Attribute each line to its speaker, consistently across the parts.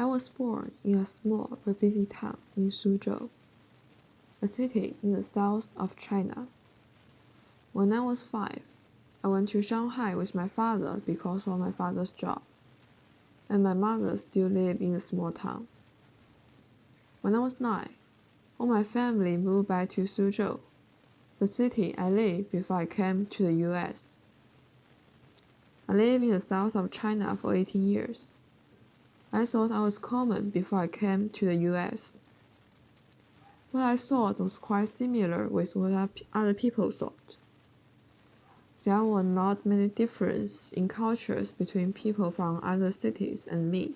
Speaker 1: I was born in a small but busy town in Suzhou, a city in the south of China. When I was five, I went to Shanghai with my father because of my father's job, and my mother still lived in the small town. When I was nine, all my family moved back to Suzhou, the city I lived before I came to the US. I lived in the south of China for 18 years. I thought I was common before I came to the US. What I thought was quite similar with what other people thought. There were not many differences in cultures between people from other cities and me.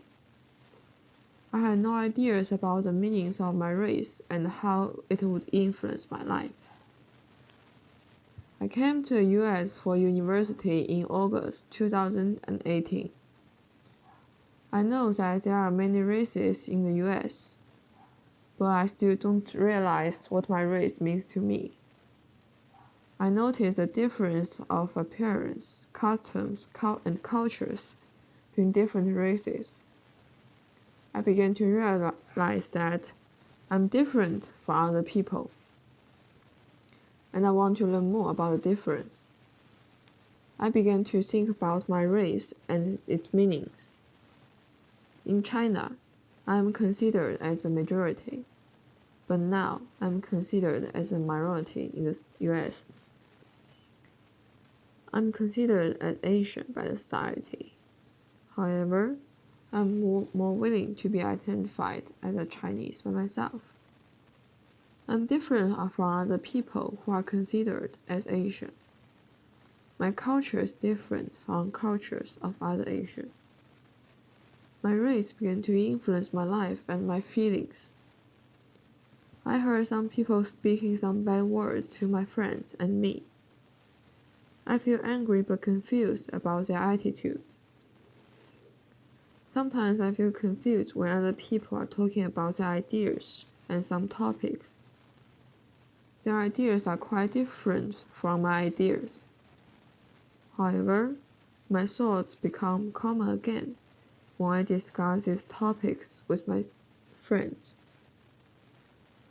Speaker 1: I had no ideas about the meanings of my race and how it would influence my life. I came to the US for university in August 2018. I know that there are many races in the US, but I still don't realize what my race means to me. I notice the difference of appearance, customs, and cultures between different races. I began to realize that I'm different from other people. And I want to learn more about the difference. I began to think about my race and its meanings. In China, I am considered as a majority, but now I'm considered as a minority in the US. I'm considered as Asian by the society. However, I'm more, more willing to be identified as a Chinese by myself. I'm different from other people who are considered as Asian. My culture is different from cultures of other Asians. My race began to influence my life and my feelings. I heard some people speaking some bad words to my friends and me. I feel angry but confused about their attitudes. Sometimes I feel confused when other people are talking about their ideas and some topics. Their ideas are quite different from my ideas. However, my thoughts become common again when I discuss these topics with my friends.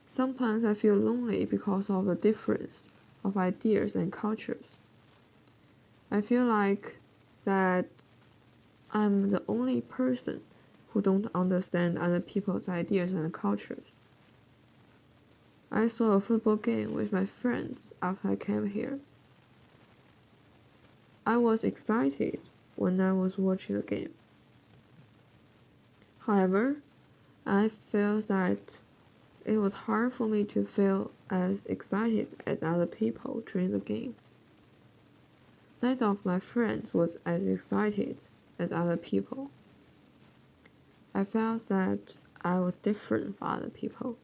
Speaker 1: Sometimes I feel lonely because of the difference of ideas and cultures. I feel like that I'm the only person who don't understand other people's ideas and cultures. I saw a football game with my friends after I came here. I was excited when I was watching the game. However, I felt that it was hard for me to feel as excited as other people during the game. Neither of my friends was as excited as other people. I felt that I was different from other people.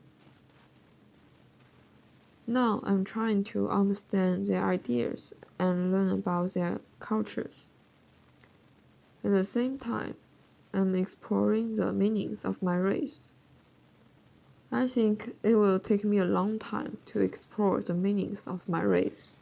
Speaker 1: Now I'm trying to understand their ideas and learn about their cultures. At the same time, I'm exploring the meanings of my race. I think it will take me a long time to explore the meanings of my race.